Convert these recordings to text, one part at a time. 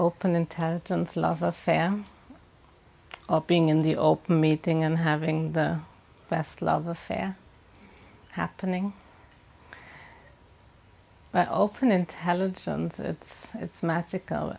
open intelligence love affair or being in the open meeting and having the best love affair happening. By open intelligence, it's, it's magical.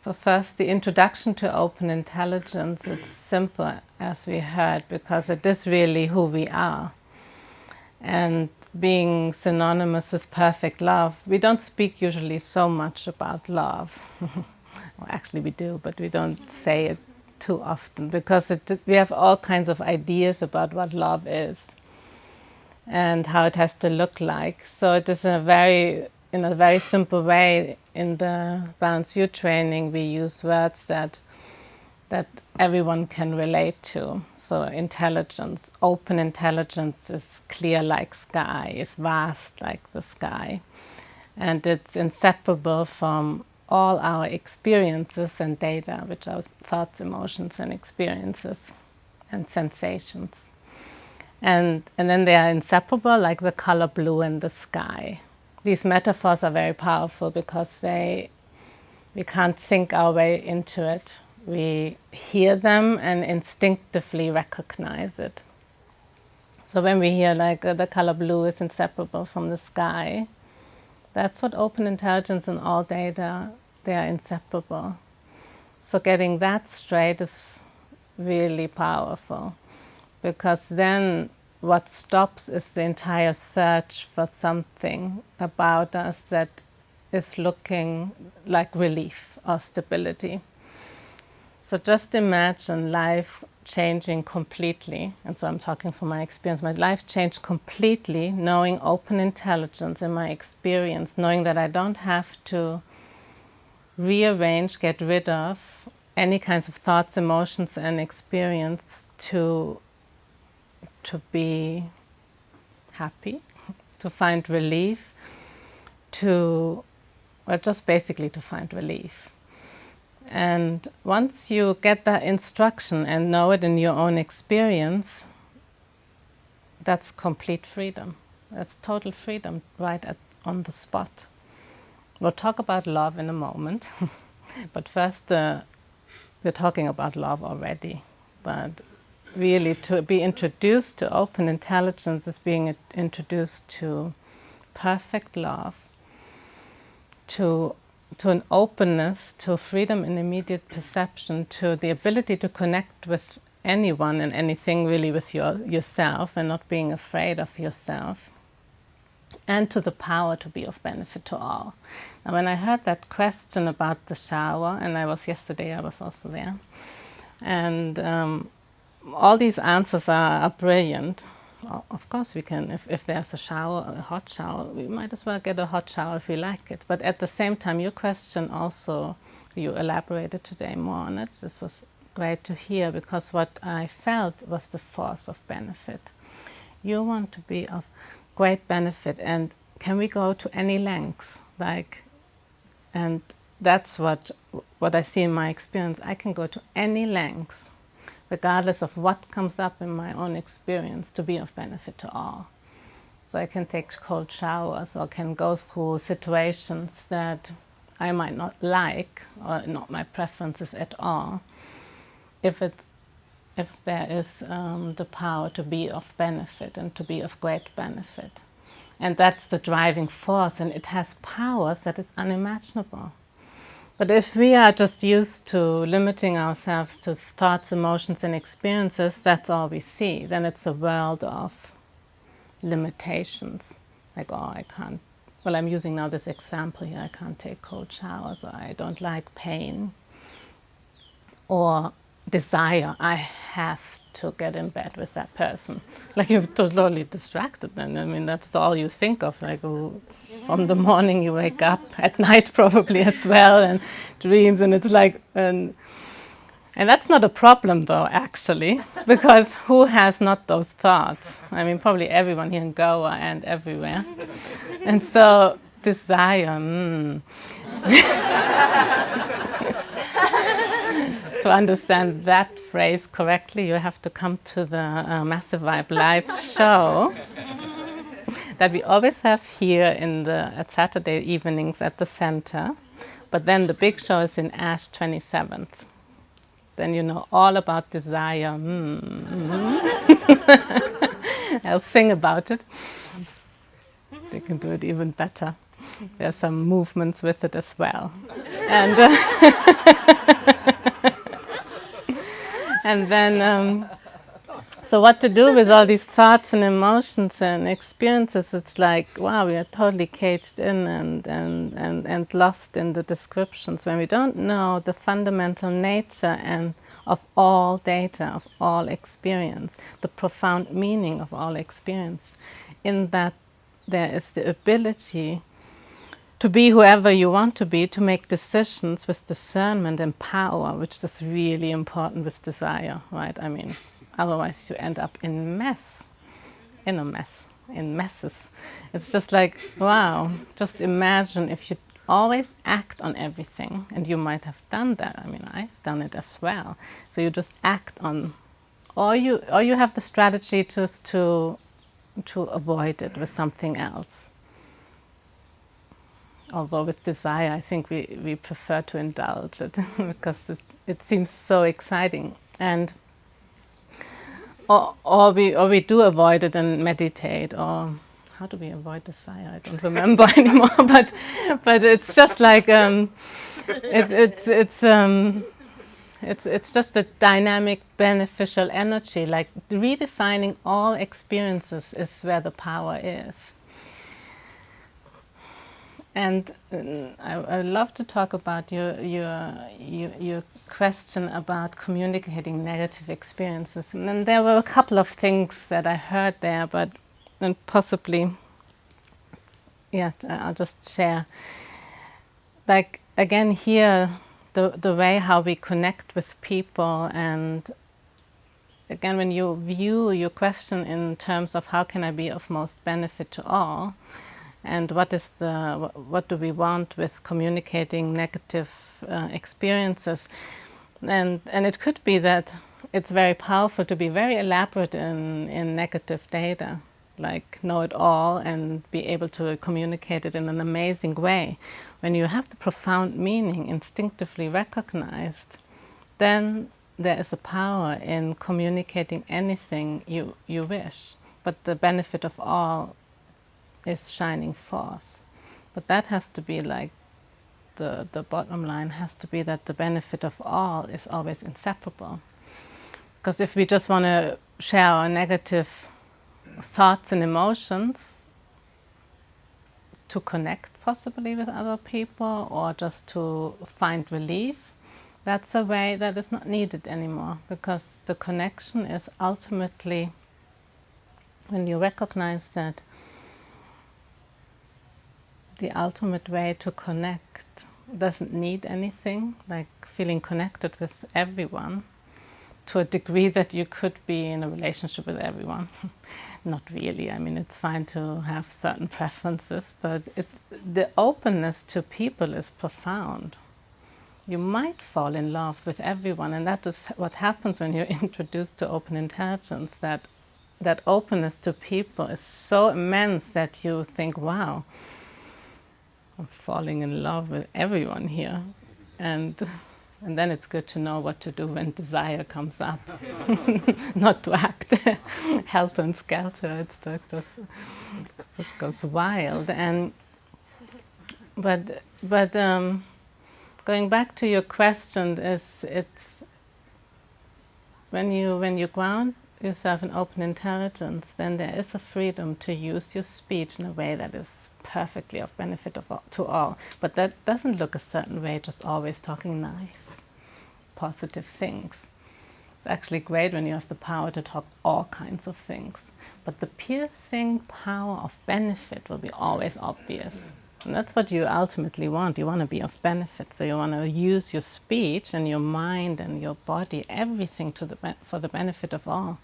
So first, the introduction to open intelligence, it's simple, as we heard, because it is really who we are. And being synonymous with perfect love, we don't speak usually so much about love. well, actually we do, but we don't say it too often because it, we have all kinds of ideas about what love is and how it has to look like. So it is a very, in a very simple way, in the Balanced View training, we use words that that everyone can relate to. So intelligence, open intelligence is clear like sky, is vast like the sky. And it's inseparable from all our experiences and data, which are thoughts, emotions and experiences and sensations. And, and then they are inseparable like the color blue and the sky. These metaphors are very powerful because they, we can't think our way into it we hear them and instinctively recognize it. So when we hear like uh, the color blue is inseparable from the sky, that's what open intelligence and all data, they are inseparable. So getting that straight is really powerful because then what stops is the entire search for something about us that is looking like relief or stability. So just imagine life changing completely, and so I'm talking from my experience, my life changed completely knowing open intelligence in my experience, knowing that I don't have to rearrange, get rid of any kinds of thoughts, emotions and experience to, to be happy, to find relief, to, well, just basically to find relief. And once you get that instruction and know it in your own experience, that's complete freedom. That's total freedom right at, on the spot. We'll talk about love in a moment, but first uh, we're talking about love already. But really to be introduced to open intelligence is being introduced to perfect love, to to an openness, to freedom in immediate perception, to the ability to connect with anyone and anything really with your, yourself and not being afraid of yourself and to the power to be of benefit to all. Now when I heard that question about the shower, and I was yesterday, I was also there, and um, all these answers are, are brilliant, of course we can, if, if there's a shower, a hot shower, we might as well get a hot shower if we like it. But at the same time, your question also, you elaborated today more on it. This was great to hear because what I felt was the force of benefit. You want to be of great benefit and can we go to any lengths? Like, and that's what, what I see in my experience. I can go to any lengths regardless of what comes up in my own experience, to be of benefit to all. So I can take cold showers or can go through situations that I might not like or not my preferences at all, if, it, if there is um, the power to be of benefit and to be of great benefit. And that's the driving force and it has powers that is unimaginable. But if we are just used to limiting ourselves to thoughts, emotions and experiences, that's all we see. Then it's a world of limitations. Like, oh, I can't, well, I'm using now this example here, I can't take cold showers, or I don't like pain. Or desire, I have to get in bed with that person. Like you're totally distracted then. I mean, that's all you think of. Like oh, from the morning you wake up, at night probably as well, and dreams, and it's like, and, and that's not a problem though, actually, because who has not those thoughts? I mean, probably everyone here in Goa and everywhere. and so desire, mm. To understand that phrase correctly, you have to come to the uh, Massive Vibe live show that we always have here in the at Saturday evenings at the center. But then the big show is in Ash 27th. Then you know all about desire. Mm. I'll sing about it. They can do it even better. There are some movements with it as well. And, uh, and then, um, so what to do with all these thoughts and emotions and experiences, it's like, wow, we are totally caged in and, and, and, and lost in the descriptions when we don't know the fundamental nature and of all data, of all experience, the profound meaning of all experience, in that there is the ability to be whoever you want to be, to make decisions with discernment and power, which is really important with desire, right? I mean, otherwise you end up in mess, in a mess, in messes. It's just like, wow, just imagine if you always act on everything, and you might have done that. I mean, I've done it as well. So you just act on, or you, or you have the strategy just to, to avoid it with something else. Although with desire, I think we, we prefer to indulge it because it, it seems so exciting. And or, or we or we do avoid it and meditate or how do we avoid desire? I don't remember anymore, but but it's just like um, it, it's it's um, it's it's just a dynamic, beneficial energy. Like redefining all experiences is where the power is. And uh, I, I love to talk about your, your, your, your, question about communicating negative experiences. And there were a couple of things that I heard there, but and possibly, yeah, I'll just share. Like, again, here, the, the way how we connect with people and again, when you view your question in terms of how can I be of most benefit to all, and what is the what do we want with communicating negative uh, experiences? And and it could be that it's very powerful to be very elaborate in in negative data like know it all and be able to communicate it in an amazing way. When you have the profound meaning instinctively recognized then there is a power in communicating anything you you wish. But the benefit of all is shining forth. But that has to be like the, the bottom line has to be that the benefit of all is always inseparable. Because if we just want to share our negative thoughts and emotions to connect possibly with other people or just to find relief, that's a way that is not needed anymore because the connection is ultimately when you recognize that the ultimate way to connect doesn't need anything, like feeling connected with everyone to a degree that you could be in a relationship with everyone. Not really, I mean, it's fine to have certain preferences, but it, the openness to people is profound. You might fall in love with everyone, and that is what happens when you're introduced to open intelligence, that, that openness to people is so immense that you think, wow, I'm falling in love with everyone here. And, and then it's good to know what to do when desire comes up. Not to act helter and skelter, it's just, it just goes wild. And, but, but um, going back to your question, is it's when you, when you ground yourself an open intelligence, then there is a freedom to use your speech in a way that is perfectly of benefit of, to all. But that doesn't look a certain way, just always talking nice, positive things. It's actually great when you have the power to talk all kinds of things. But the piercing power of benefit will be always obvious. And that's what you ultimately want. You want to be of benefit. So you want to use your speech and your mind and your body, everything to the for the benefit of all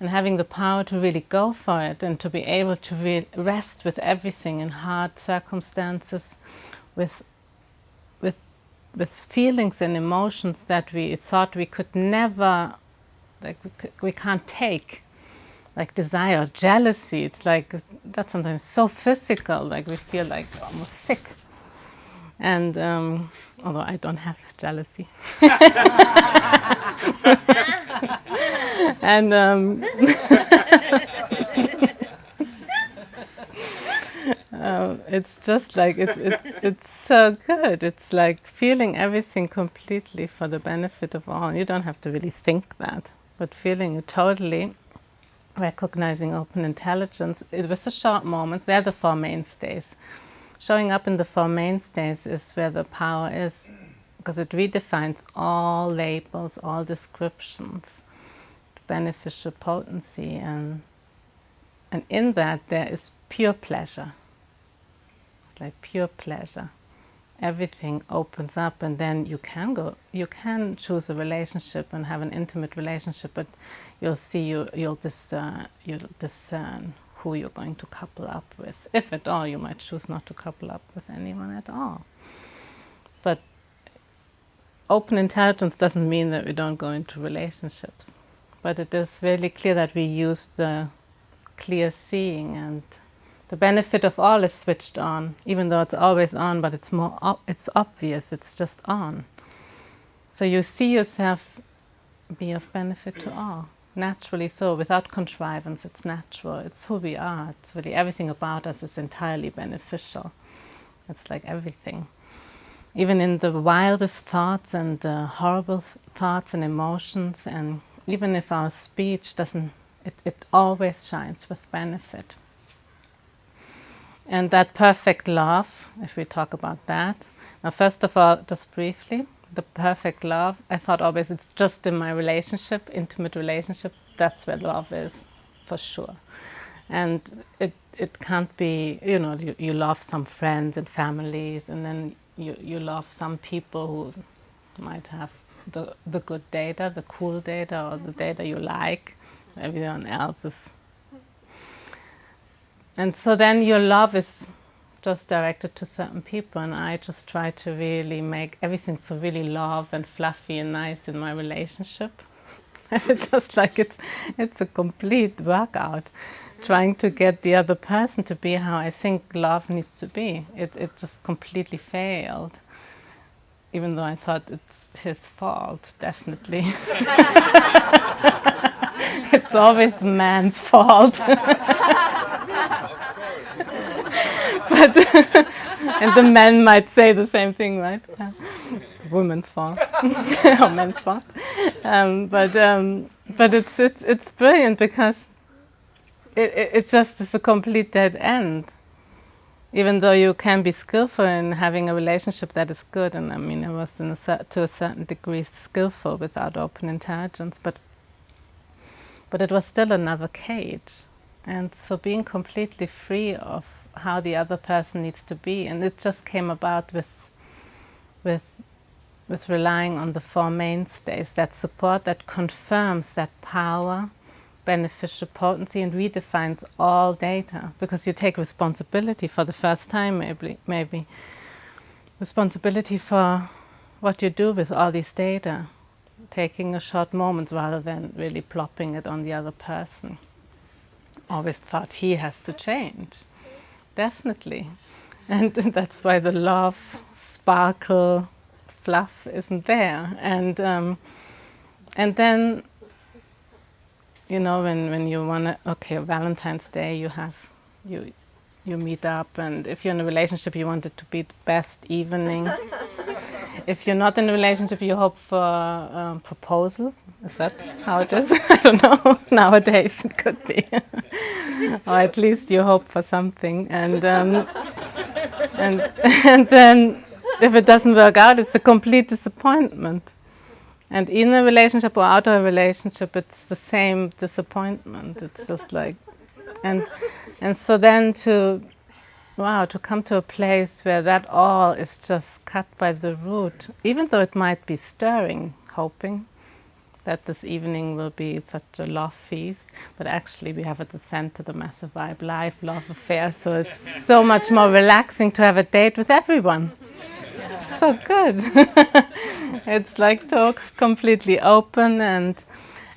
and having the power to really go for it and to be able to rest with everything in hard circumstances, with, with, with feelings and emotions that we thought we could never, like we, could, we can't take, like desire, jealousy, it's like, that's sometimes so physical, like we feel like almost sick. And um, although I don't have jealousy. and um, uh, it's just like it's it's it's so good. It's like feeling everything completely for the benefit of all. You don't have to really think that, but feeling it totally, recognizing open intelligence. It was the short moments. They're the four mainstays. Showing up in the four mainstays is where the power is, because it redefines all labels, all descriptions, beneficial potency, and and in that there is pure pleasure It's like pure pleasure. Everything opens up and then you can go, you can choose a relationship and have an intimate relationship, but you'll see, you, you'll, discern, uh, you'll discern who you're going to couple up with. If at all, you might choose not to couple up with anyone at all. But open intelligence doesn't mean that we don't go into relationships. But it is really clear that we use the clear seeing and the benefit of all is switched on, even though it's always on, but it's more, it's obvious, it's just on. So you see yourself be of benefit to all, naturally so, without contrivance, it's natural, it's who we are, it's really everything about us is entirely beneficial. It's like everything. Even in the wildest thoughts and the horrible thoughts and emotions, and even if our speech doesn't, it, it always shines with benefit. And that perfect love, if we talk about that. Now, first of all, just briefly, the perfect love, I thought always it's just in my relationship, intimate relationship, that's where love is, for sure. And it, it can't be, you know, you, you love some friends and families, and then you, you love some people who might have the, the good data, the cool data, or the data you like. Everyone else is and so then your love is just directed to certain people and I just try to really make everything so really love and fluffy and nice in my relationship. it's just like it's, it's a complete workout trying to get the other person to be how I think love needs to be. It, it just completely failed. Even though I thought it's his fault, definitely. it's always man's fault. but and the men might say the same thing, right? Women's fault or men's fault. Um, but um, but it's it's it's brilliant because it, it just is a complete dead end. Even though you can be skillful in having a relationship that is good, and I mean, it was a to a certain degree skillful without open intelligence, but but it was still another cage. And so being completely free of how the other person needs to be. And it just came about with, with, with relying on the four mainstays, that support that confirms that power, beneficial potency and redefines all data because you take responsibility for the first time maybe, maybe responsibility for what you do with all these data, taking a short moment rather than really plopping it on the other person. Always thought he has to change definitely. And that's why the love, sparkle, fluff isn't there. And um, and then, you know, when, when you want to, okay, Valentine's Day, you have, you, you meet up and if you're in a relationship, you want it to be the best evening. if you're not in a relationship, you hope for a proposal. Is that how it is? I don't know. Nowadays it could be. or at least you hope for something. And, um, and, and then if it doesn't work out, it's a complete disappointment. And in a relationship or out of a relationship, it's the same disappointment. It's just like, and, and so then to, wow, to come to a place where that all is just cut by the root, even though it might be stirring, hoping, that this evening will be such a love feast, but actually we have at the center the massive vibe life, love affair, so it's so much more relaxing to have a date with everyone. So good. it's like talk completely open and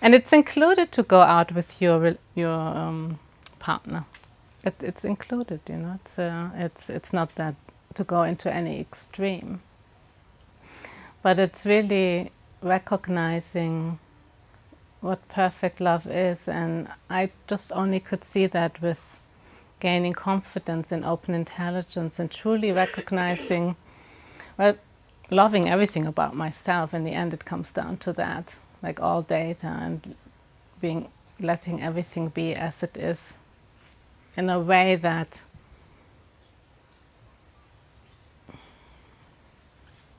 and it's included to go out with your your um, partner. It, it's included, you know. It's uh, it's it's not that to go into any extreme. But it's really recognizing what perfect love is and I just only could see that with gaining confidence in open intelligence and truly recognizing, well, loving everything about myself. In the end, it comes down to that, like all data and being, letting everything be as it is in a way that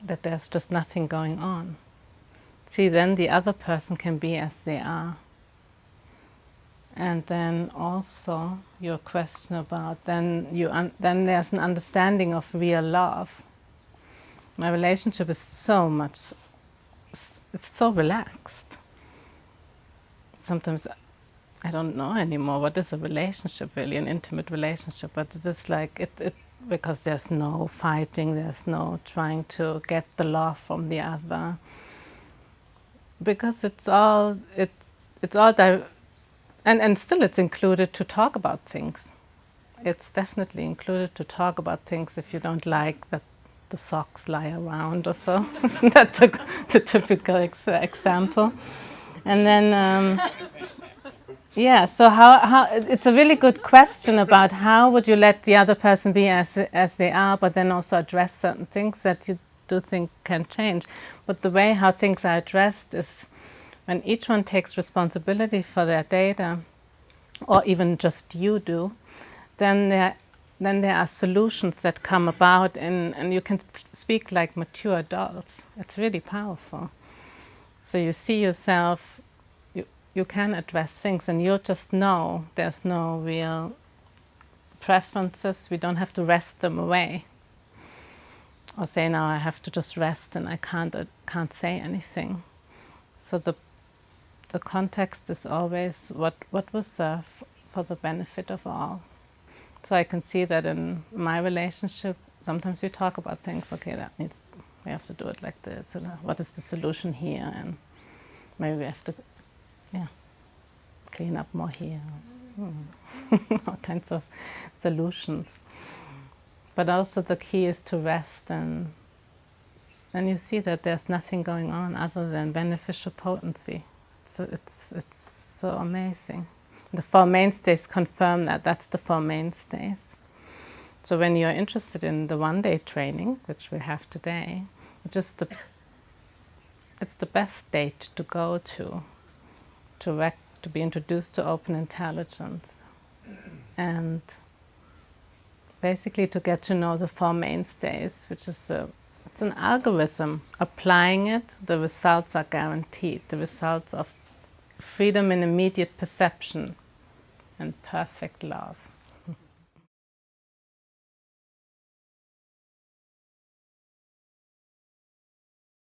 that there's just nothing going on. See, then the other person can be as they are. And then also your question about then you then there's an understanding of real love. My relationship is so much it's so relaxed. Sometimes I don't know anymore what is a relationship really, an intimate relationship, but it is like it, it because there's no fighting, there's no trying to get the love from the other. Because it's all it it's all and, and still it's included to talk about things. It's definitely included to talk about things if you don't like that the socks lie around or so. Isn't that the, the typical ex example? And then, um, yeah, so how, how, it's a really good question about how would you let the other person be as, as they are, but then also address certain things that you do think can change. But the way how things are addressed is when each one takes responsibility for their data, or even just you do, then there, then there are solutions that come about and, and you can speak like mature adults. It's really powerful. So you see yourself, you, can address things and you'll just know there's no real preferences. We don't have to rest them away or say now I have to just rest and I can't, uh, can't say anything. So the the context is always what, what will serve for the benefit of all. So I can see that in my relationship, sometimes we talk about things, okay, that needs, we have to do it like this, what is the solution here, and maybe we have to, yeah, clean up more here, hmm. all kinds of solutions. But also the key is to rest and then you see that there's nothing going on other than beneficial potency. So it's, it's so amazing. The Four Mainstays confirm that. That's the Four Mainstays. So when you're interested in the one-day training, which we have today, just the, it's the best date to go to, to, rec to be introduced to open intelligence. And basically to get to know the Four Mainstays, which is a it's an algorithm. Applying it, the results are guaranteed. The results of freedom in immediate perception and perfect love.